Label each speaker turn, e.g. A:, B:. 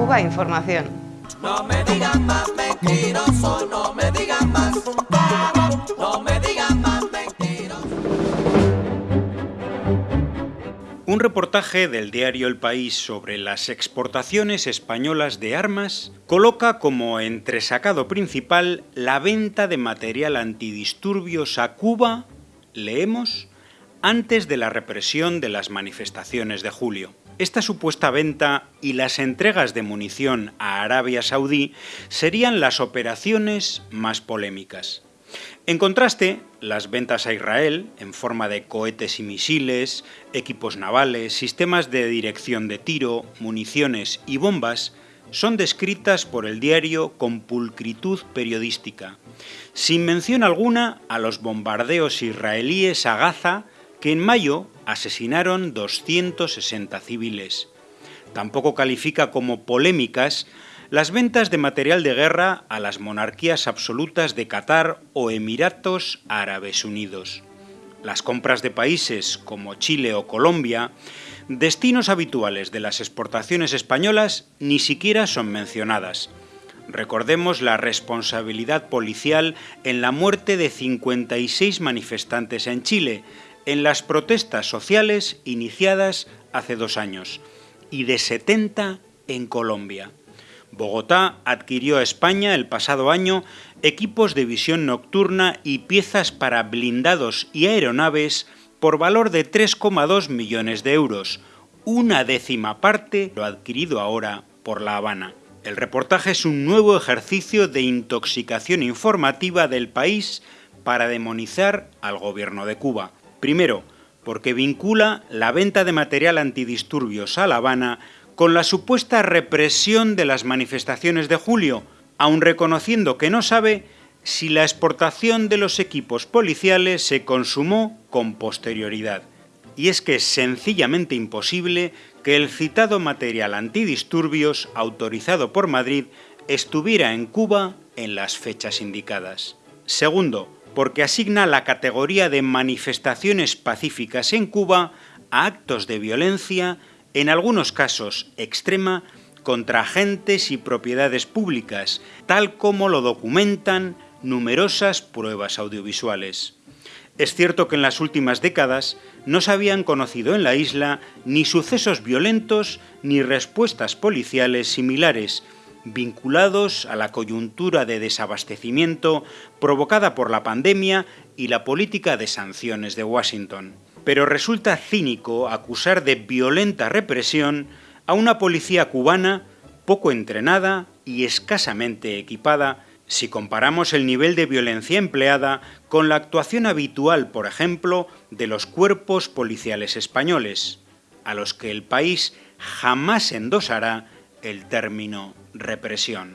A: Cuba Información.
B: No me digan más mentiroso, no me digan más. No me digan más mentiroso.
C: Un reportaje del diario El País sobre las exportaciones españolas de armas coloca como entresacado principal la venta de material antidisturbios a Cuba, leemos, antes de la represión de las manifestaciones de julio. Esta supuesta venta y las entregas de munición a Arabia Saudí serían las operaciones más polémicas. En contraste, las ventas a Israel, en forma de cohetes y misiles, equipos navales, sistemas de dirección de tiro, municiones y bombas, son descritas por el diario con pulcritud periodística, sin mención alguna a los bombardeos israelíes a Gaza que en mayo asesinaron 260 civiles. Tampoco califica como polémicas las ventas de material de guerra a las monarquías absolutas de Qatar o Emiratos Árabes Unidos. Las compras de países como Chile o Colombia, destinos habituales de las exportaciones españolas, ni siquiera son mencionadas. Recordemos la responsabilidad policial en la muerte de 56 manifestantes en Chile, en las protestas sociales iniciadas hace dos años y de 70 en Colombia. Bogotá adquirió a España el pasado año equipos de visión nocturna y piezas para blindados y aeronaves por valor de 3,2 millones de euros, una décima parte lo adquirido ahora por La Habana. El reportaje es un nuevo ejercicio de intoxicación informativa del país para demonizar al gobierno de Cuba. Primero, porque vincula la venta de material antidisturbios a La Habana con la supuesta represión de las manifestaciones de julio, aun reconociendo que no sabe si la exportación de los equipos policiales se consumó con posterioridad. Y es que es sencillamente imposible que el citado material antidisturbios autorizado por Madrid estuviera en Cuba en las fechas indicadas. Segundo, porque asigna la categoría de manifestaciones pacíficas en Cuba a actos de violencia, en algunos casos extrema, contra agentes y propiedades públicas, tal como lo documentan numerosas pruebas audiovisuales. Es cierto que en las últimas décadas no se habían conocido en la isla ni sucesos violentos ni respuestas policiales similares, vinculados a la coyuntura de desabastecimiento provocada por la pandemia y la política de sanciones de Washington. Pero resulta cínico acusar de violenta represión a una policía cubana poco entrenada y escasamente equipada si comparamos el nivel de violencia empleada con la actuación habitual, por ejemplo, de los cuerpos policiales españoles, a los que el país jamás endosará el término represión.